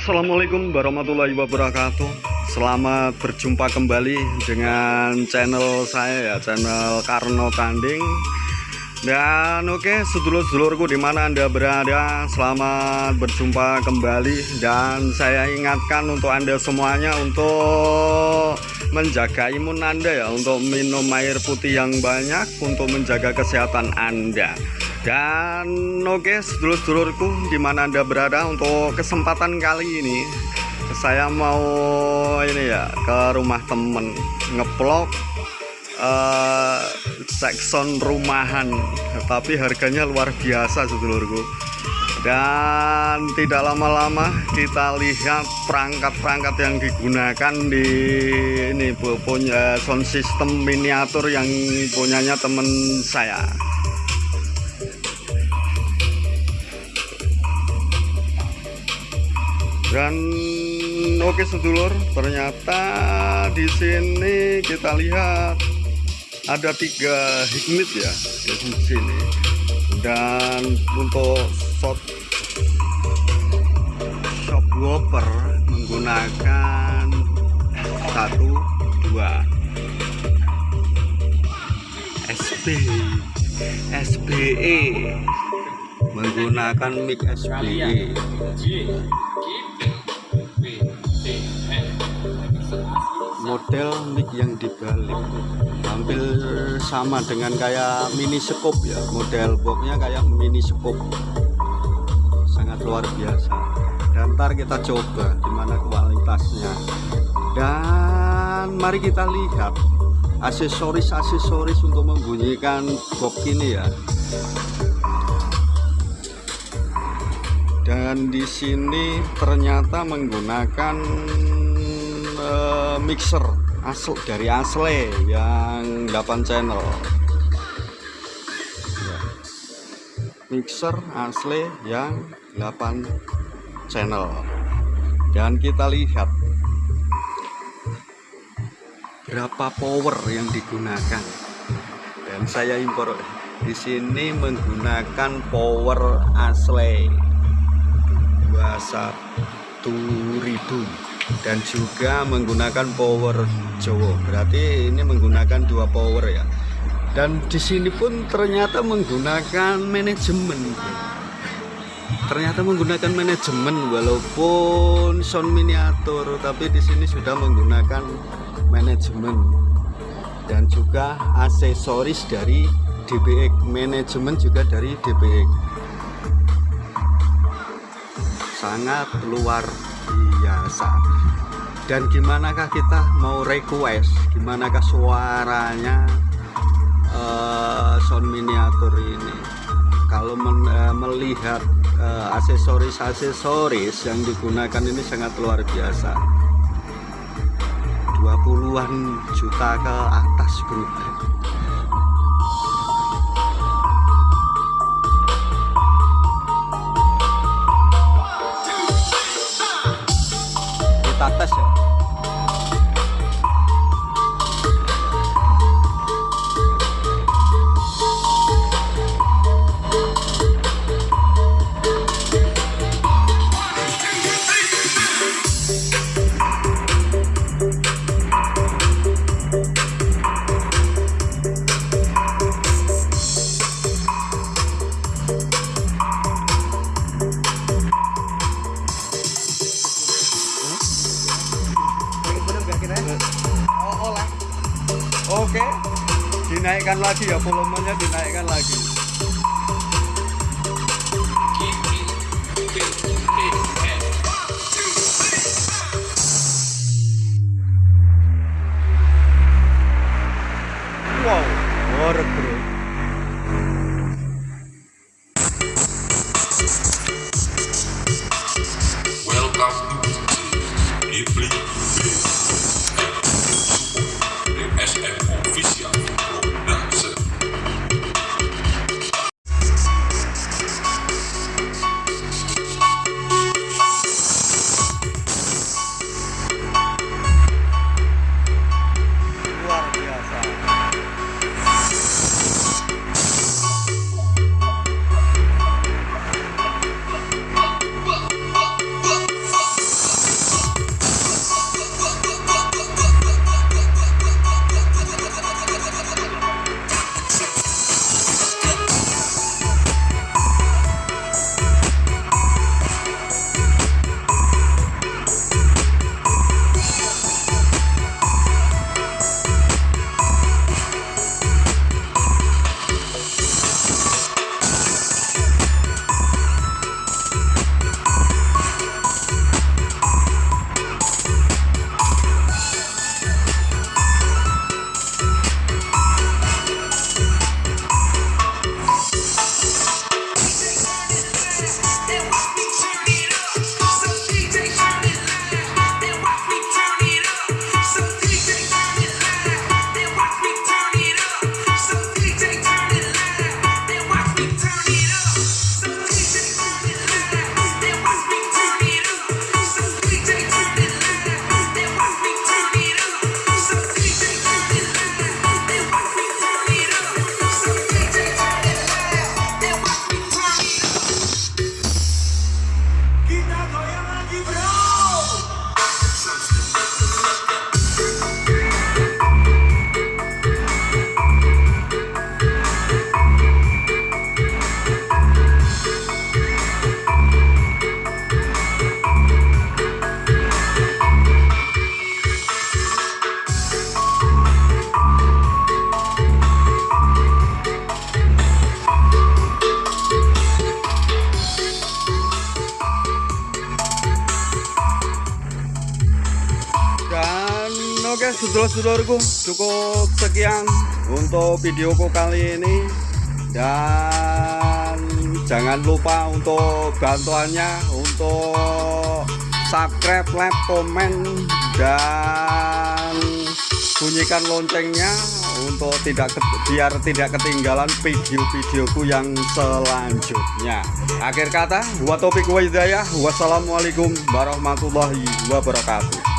Assalamualaikum warahmatullahi wabarakatuh. Selamat berjumpa kembali dengan channel saya ya Channel Karno Tanding Dan oke sedulur-sedulurku di mana anda berada Selamat berjumpa kembali. Dan saya ingatkan untuk anda semuanya Untuk menjaga imun anda ya Untuk minum air putih yang banyak Untuk menjaga kesehatan anda. Dan oke okay, sedulur-sedulurku di mana anda berada untuk kesempatan kali ini saya mau ini ya ke rumah temen ngeplok uh, sekson rumahan. Tapi harganya luar biasa sedulurku dan tidak lama-lama kita lihat perangkat-perangkat yang digunakan di ini punya sound system miniatur yang punyanya temen saya. Dan oke sedulur. Ternyata di sini kita lihat ada tiga hikmit ya di sini dan untuk shot shop whopper menggunakan satu dua. SB SBE menggunakan mic SBE model mic yang dibalik. Hampir sama dengan kayak mini scope ya. Model boxnya kayak mini scope. Sangat luar biasa. Dan ntar kita coba gimana kualitasnya. Dan mari kita lihat aksesoris-aksesoris untuk membunyikan box ini ya. Dan di sini ternyata menggunakan uh, mixer asli dari asli yang 8 channel. Ya. mixer asli yang 8 channel. Dan kita lihat berapa power yang digunakan. Dan saya impor di sini menggunakan power asli. 21.000 dan juga menggunakan power Jowo berarti ini menggunakan dua power ya. Dan di sini pun ternyata menggunakan manajemen. Ternyata menggunakan manajemen walaupun sound miniatur tapi di sini sudah menggunakan manajemen. Dan juga aksesoris dari DBX manajemen juga dari DBX sangat luar biasa dan gimanakah kita mau request? Gimanakah suaranya uh, sound miniatur ini? Kalau men, uh, melihat uh, aksesoris-aksesoris yang digunakan ini sangat luar biasa. 20-an juta ke atas bro 왔다 갔다 했어요 ya oke. Dinaikkan lagi ya volumenya dinaikkan lagi oke sedulur-sedulurku cukup sekian untuk videoku kali ini dan jangan lupa untuk bantuannya untuk subscribe, like, komen dan bunyikan loncengnya untuk tidak biar tidak ketinggalan video-videoku yang selanjutnya. Akhir kata, wa taufiq wa hidayah. Wassalamualaikum warahmatullahi wabarakatuh.